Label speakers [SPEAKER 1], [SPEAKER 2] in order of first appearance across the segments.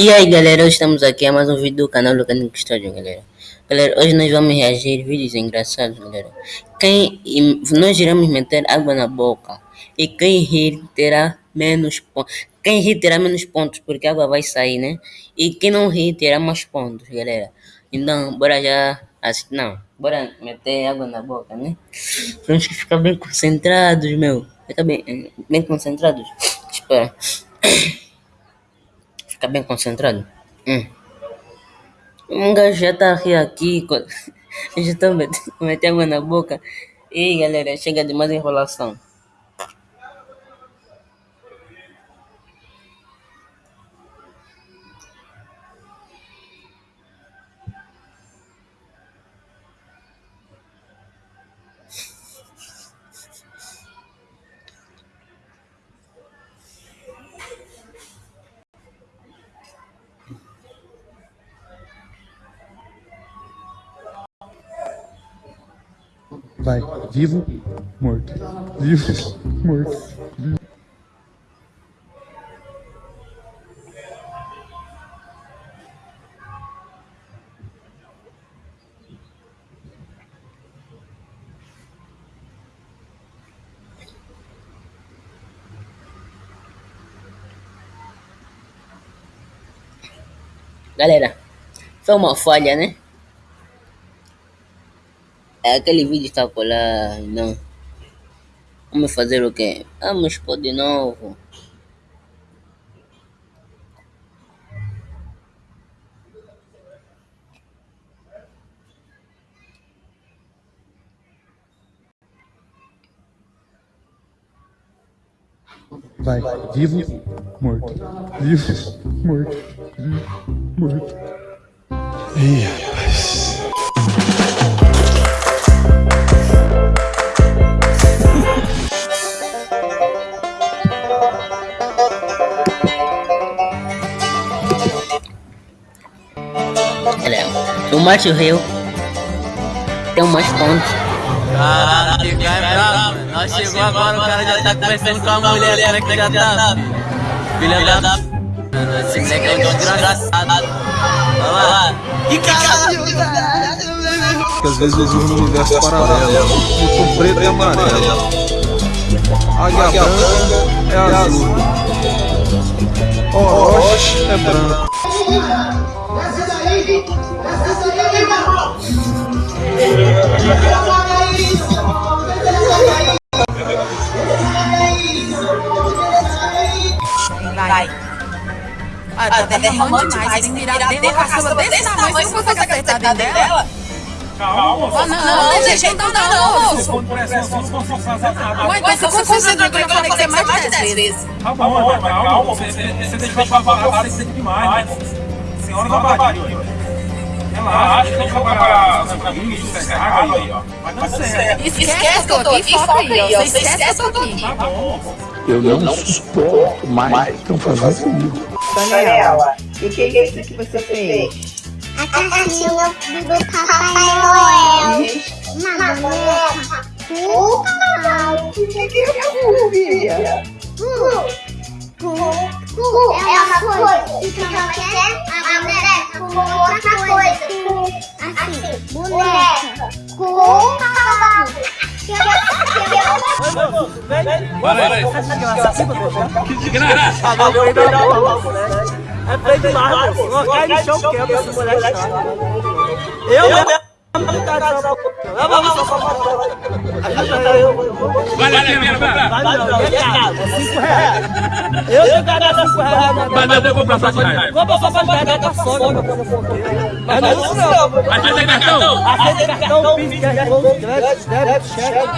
[SPEAKER 1] E aí galera, hoje estamos aqui a mais um vídeo do canal Lucanico História, galera. Galera, hoje nós vamos reagir vídeos engraçados, galera. Quem nós iremos meter água na boca e quem rir terá menos pontos. Quem rir terá menos pontos porque a água vai sair, né? E quem não rir terá mais pontos, galera. Então, bora já assistir. Não, bora meter água na boca, né? Temos que ficar bem concentrados, meu. Fica bem, bem concentrados. Espera. Fica bem concentrado. Hum. Um gajo já tá aqui. Já tô metendo água na boca. E galera, chega de mais enrolação.
[SPEAKER 2] Vai. Vivo, morto. Vivo, morto. Vivo.
[SPEAKER 1] Galera, foi uma falha, né? É aquele vídeo está lá, não. Vamos fazer o quê? Vamos pôr de novo.
[SPEAKER 2] Vai, vivo, morto. Vivo, morto. Vivo, morto. Ih,
[SPEAKER 1] O Márcio Rio tem mais pontos.
[SPEAKER 3] Caralho, que cara é bravo. Nós chegou agora, o cara já tá conversando com a mulher, como é que já tá? Filha da... Esse moleque é um desgraçado. Olha lá. Que caralho,
[SPEAKER 2] Porque às vezes existe um universo paralelo. O preto e amarelo. Águia branca é azul. Orochi é branco.
[SPEAKER 4] Vai. Ah, tá, tá derramando demais, tem que virar dentro uma caçamba desse tamanho, você não consegue acertar dentro dela? Calma. Ah, não, não, não, gente, não, não. Ué, então você concentra que eu falei que você é mais de 10 vezes.
[SPEAKER 5] Tá bom, calma, você deixou falar, você demais. Senhora da barriga. Relaxa, não vai pagar essa água aí, ó. Vai dar certo.
[SPEAKER 4] Esquece que eu tô aqui, foca aí, ó. Você esquece que eu tô aqui.
[SPEAKER 2] Eu não suporto mais estão fazendo comigo.
[SPEAKER 6] Daniela, e o que é isso que você fez?
[SPEAKER 7] A caixinha do Papai Noel. Uma boneca.
[SPEAKER 6] O canal. O que é cu, filha?
[SPEAKER 7] Cu. Cu. É uma coisa. Então não quer a boneca com outra coisa. Cu. Assim. Boneca. Com
[SPEAKER 3] aí. Que desgraça.
[SPEAKER 8] É feio demais, moço. Cai no chão, quebra esse moleque. Eu mesmo. Só só
[SPEAKER 3] Vale a pena, vai.
[SPEAKER 8] Vale não, é caro. É 5 reais. Eu tenho que dar 5 reais.
[SPEAKER 3] Mas eu vou comprar só de reais.
[SPEAKER 8] Vou passar pra pegar da Sony. Mas não é isso não.
[SPEAKER 3] Aceita cartão?
[SPEAKER 8] Aceita cartão, PIS, crédito, débito, cheque.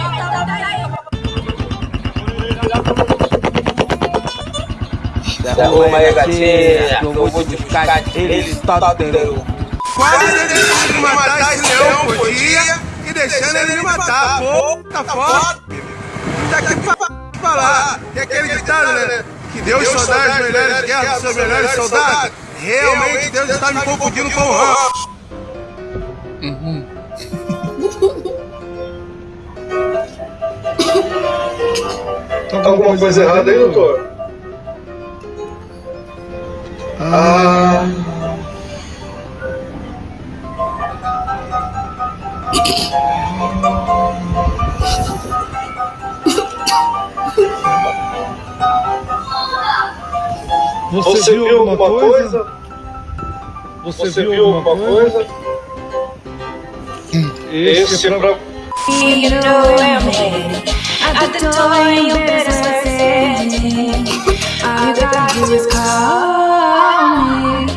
[SPEAKER 3] Arruma aí, gatinha, eu vou te ficar ele tá dentro.
[SPEAKER 5] Quase tentando matar esse leão por dia e deixando ele me matar. Pô, tá foda. Daqui pra falar. E aquele ditado, né? Que Deus só dá as melhores guerras dos seus melhores soldados. Realmente Deus está me confundindo com o Rambo.
[SPEAKER 1] Uhum.
[SPEAKER 5] Tá alguma coisa errada aí, doutor?
[SPEAKER 2] Ah. Você, viu alguma coisa? Você, viu alguma coisa? Esse é pra...
[SPEAKER 9] You know I'm here at the door and you better start sending. All you gotta do is call me.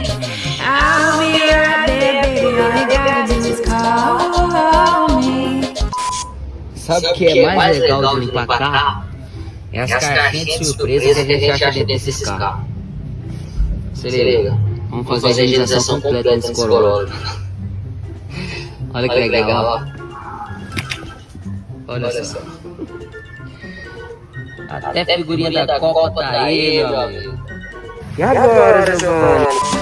[SPEAKER 9] I'll be right there, baby. All you gotta do is call me.
[SPEAKER 10] Sabe o que é mais legal de limpar carro? É as caixinhas de surpresa que a gente acha dentro desses carros. Se liga, vamos fazer a higienização completa desse Corolla. Olha que legal, ó. Olha só. Até figurinha da Copa tá aí, meu amigo.
[SPEAKER 8] E agora, Giovanni?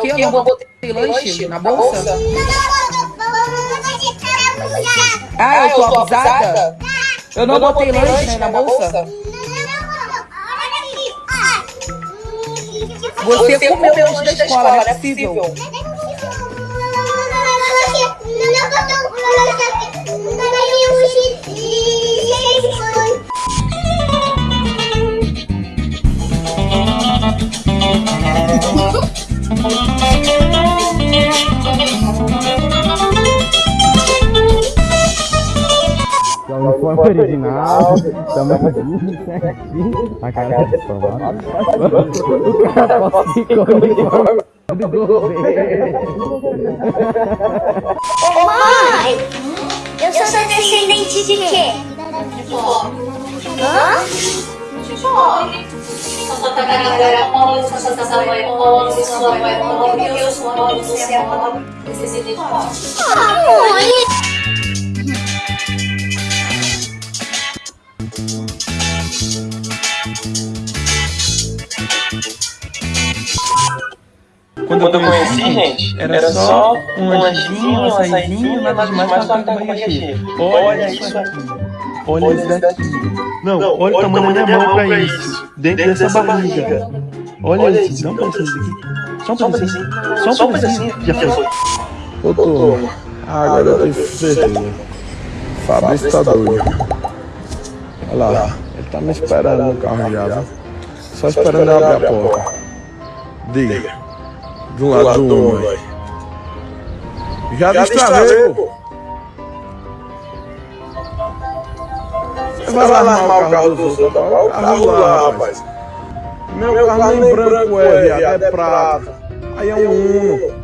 [SPEAKER 7] O que? Eu não botei lanche na bolsa? Ah, eu tô abusada? Eu não botei lanche na bolsa? Você comeu o lanche da escola, não é possível.
[SPEAKER 2] É original, tamanho certinho, a cara é formada. O cara falsificou o uniforme do governo.
[SPEAKER 11] Ô mãe, eu sou descendente de quê? Hã?
[SPEAKER 9] Sua tagarela era pobre, sua tatarabuela é pobre, sua avó é pobre, eu sou pobre, você é pobre, você é pobre.
[SPEAKER 11] Ah, mãe.
[SPEAKER 8] Quando eu conheci, gente, era só um lanchinho, um açaizinho, nada demais pra ficar com barriga cheia. Olha isso aqui. Olha isso daqui. Não, olha o tamanho da minha mão pra isso. Dentro dessa barriga. Olha isso, dá um pedacinho daqui. Só um pedacinho. Só um pedacinho. Já foi.
[SPEAKER 2] Ô, turma, agora eu tenho certeza. Fabrício tá doido. Olha lá, ele tá me esperando no carro já, viu? Só esperando eu abrir a porta. Diga. De um lado do. Já destravei, pô. Você vai lá arrumar o carro dos outros, tá? o carro lá, rapaz. Meu carro nem branco é, viado, é prata. Aí é um Uno.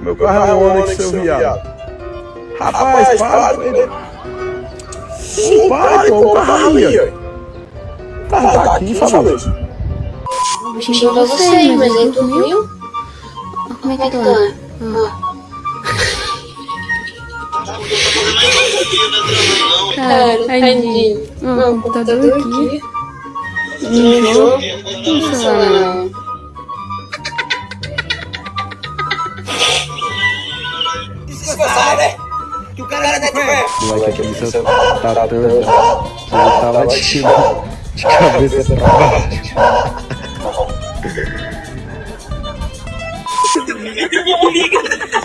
[SPEAKER 2] Meu carro é um Onix, seu viado. Rapaz, para. Não para, pô, o carro ali. O carro tá aqui, Fabrício.
[SPEAKER 11] Xingou pra você mas aí tu viu? Como é que tá?
[SPEAKER 9] Cara, tadinho. Ó, o computador aqui. Não lá, não.
[SPEAKER 2] O moleque aqui me seu tá tanto. Ele tava de, de cabeça pra baixo.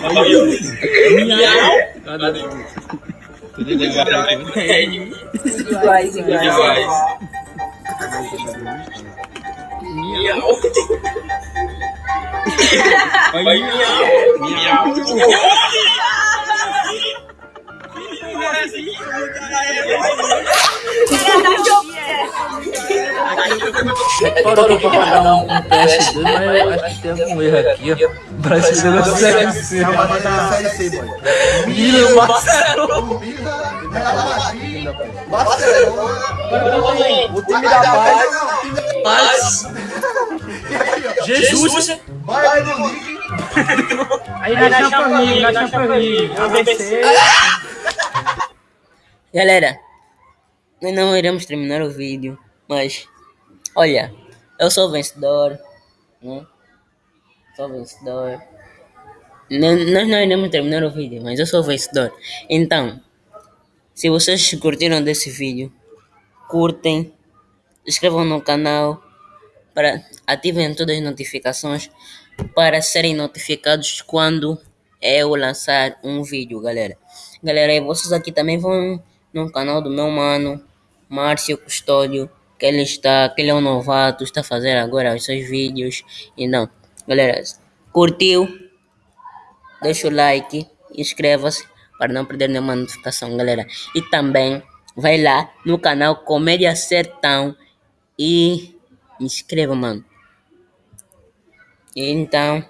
[SPEAKER 7] Hãy subscribe
[SPEAKER 12] cho kênh Ghiền Mì
[SPEAKER 6] Gõ Để
[SPEAKER 12] không bỏ lỡ những video hấp
[SPEAKER 13] dẫn
[SPEAKER 12] pagar um, um teste dele, mas acho que tem algum erro aqui, ó. Parece que negócio sério C. Mila Marcelo.
[SPEAKER 8] O time da paz.
[SPEAKER 12] Mas. Jesus.
[SPEAKER 8] Vai no link. Aí na Champions League, na Champions League, eu venci.
[SPEAKER 1] Galera, nós não iremos terminar o vídeo, mas olha, eu sou vencedor, né? Sou vencedor. N- Nós não iremos terminar o vídeo, mas eu sou vencedor. Então, se vocês curtiram desse vídeo, curtem, inscrevam no canal, para ativem todas as notificações para serem notificados quando eu lançar um vídeo, galera. Galera, e vocês aqui também vão no canal do meu mano, Márcio Custódio, que ele está, que ele é um novato, está fazendo agora os seus vídeos. E não, galera, curtiu? Deixa o like, inscreva-se para não perder nenhuma notificação, galera. E também vai lá no canal Comédia Sertão e inscreva, mano. Então,